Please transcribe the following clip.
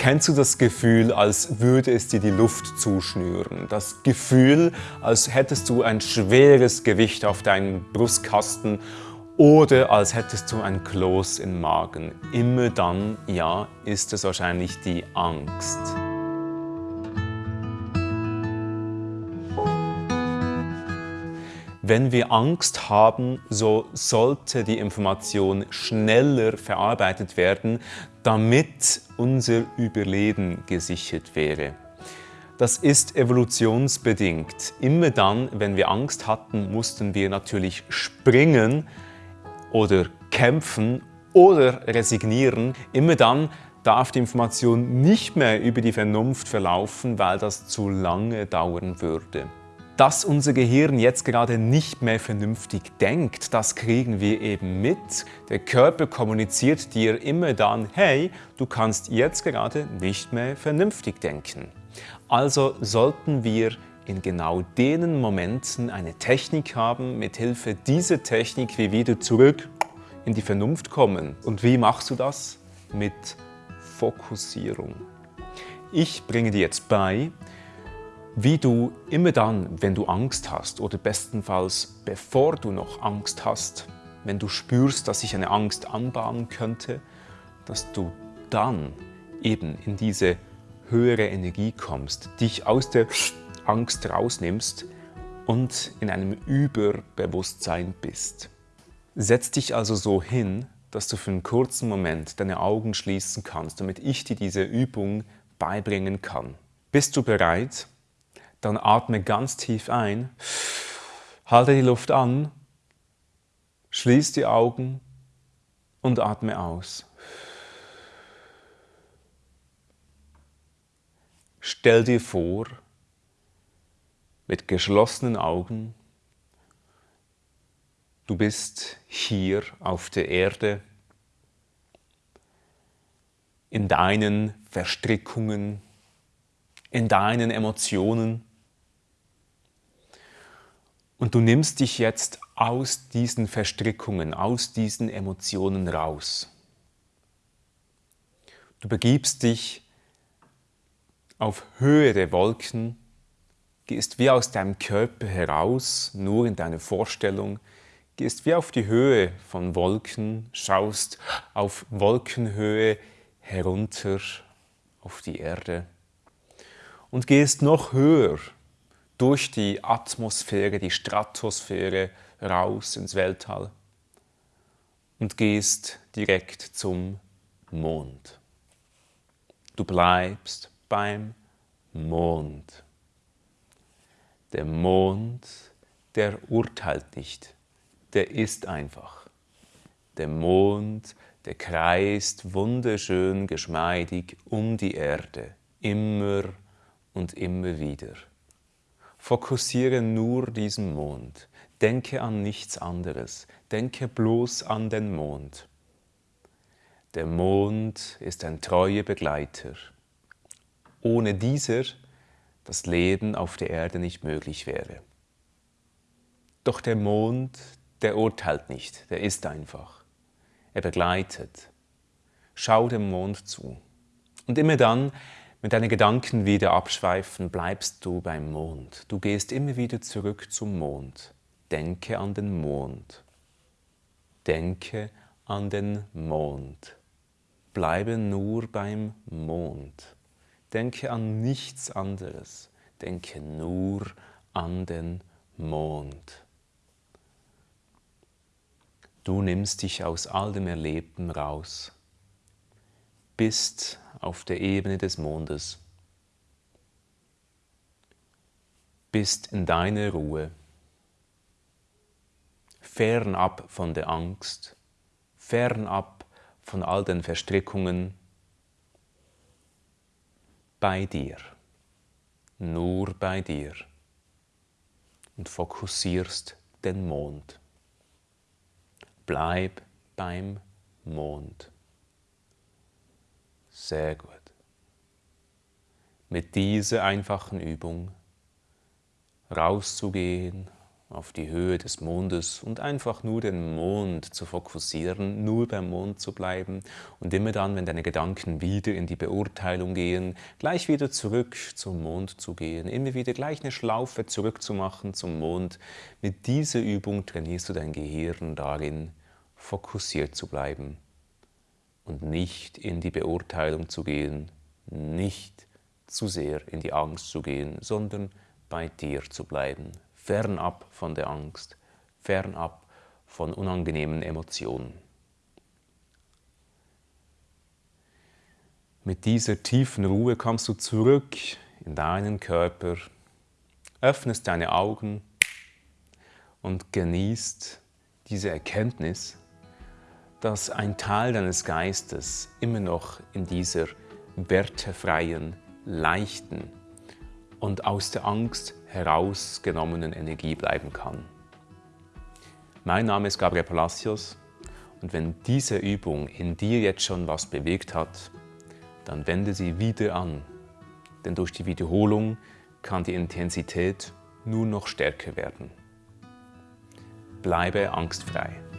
Kennst du das Gefühl, als würde es dir die Luft zuschnüren? Das Gefühl, als hättest du ein schweres Gewicht auf deinem Brustkasten oder als hättest du ein Kloß im Magen. Immer dann, ja, ist es wahrscheinlich die Angst. Wenn wir Angst haben, so sollte die Information schneller verarbeitet werden, damit unser Überleben gesichert wäre. Das ist evolutionsbedingt. Immer dann, wenn wir Angst hatten, mussten wir natürlich springen oder kämpfen oder resignieren. Immer dann darf die Information nicht mehr über die Vernunft verlaufen, weil das zu lange dauern würde. Dass unser Gehirn jetzt gerade nicht mehr vernünftig denkt, das kriegen wir eben mit. Der Körper kommuniziert dir immer dann, hey, du kannst jetzt gerade nicht mehr vernünftig denken. Also sollten wir in genau den Momenten eine Technik haben, mit Hilfe dieser Technik wir wieder zurück in die Vernunft kommen. Und wie machst du das? Mit Fokussierung. Ich bringe dir jetzt bei, wie du immer dann, wenn du Angst hast oder bestenfalls bevor du noch Angst hast, wenn du spürst, dass sich eine Angst anbahnen könnte, dass du dann eben in diese höhere Energie kommst, dich aus der Angst rausnimmst und in einem Überbewusstsein bist. Setz dich also so hin, dass du für einen kurzen Moment deine Augen schließen kannst, damit ich dir diese Übung beibringen kann. Bist du bereit? Dann atme ganz tief ein, halte die Luft an, schließ die Augen und atme aus. Stell dir vor, mit geschlossenen Augen, du bist hier auf der Erde, in deinen Verstrickungen, in deinen Emotionen, und du nimmst dich jetzt aus diesen Verstrickungen, aus diesen Emotionen raus. Du begibst dich auf Höhe der Wolken, gehst wie aus deinem Körper heraus, nur in deine Vorstellung, gehst wie auf die Höhe von Wolken, schaust auf Wolkenhöhe herunter auf die Erde und gehst noch höher durch die Atmosphäre, die Stratosphäre raus ins Weltall und gehst direkt zum Mond. Du bleibst beim Mond. Der Mond, der urteilt nicht, der ist einfach. Der Mond, der kreist wunderschön geschmeidig um die Erde, immer und immer wieder. Fokussiere nur diesen Mond. Denke an nichts anderes. Denke bloß an den Mond. Der Mond ist ein treuer Begleiter. Ohne dieser das Leben auf der Erde nicht möglich wäre. Doch der Mond, der urteilt nicht, der ist einfach. Er begleitet. Schau dem Mond zu. Und immer dann, wenn deine Gedanken wieder abschweifen, bleibst du beim Mond. Du gehst immer wieder zurück zum Mond. Denke an den Mond. Denke an den Mond. Bleibe nur beim Mond. Denke an nichts anderes. Denke nur an den Mond. Du nimmst dich aus all dem Erlebten raus bist auf der Ebene des Mondes, bist in deiner Ruhe, fernab von der Angst, fernab von all den Verstrickungen, bei dir, nur bei dir und fokussierst den Mond. Bleib beim Mond. Sehr gut. Mit dieser einfachen Übung rauszugehen auf die Höhe des Mondes und einfach nur den Mond zu fokussieren, nur beim Mond zu bleiben und immer dann, wenn deine Gedanken wieder in die Beurteilung gehen, gleich wieder zurück zum Mond zu gehen, immer wieder gleich eine Schlaufe zurückzumachen zum Mond. Mit dieser Übung trainierst du dein Gehirn darin, fokussiert zu bleiben und nicht in die Beurteilung zu gehen, nicht zu sehr in die Angst zu gehen, sondern bei dir zu bleiben, fernab von der Angst, fernab von unangenehmen Emotionen. Mit dieser tiefen Ruhe kommst du zurück in deinen Körper, öffnest deine Augen und genießt diese Erkenntnis, dass ein Teil deines Geistes immer noch in dieser wertefreien, leichten und aus der Angst herausgenommenen Energie bleiben kann. Mein Name ist Gabriel Palacios und wenn diese Übung in dir jetzt schon was bewegt hat, dann wende sie wieder an, denn durch die Wiederholung kann die Intensität nur noch stärker werden. Bleibe angstfrei.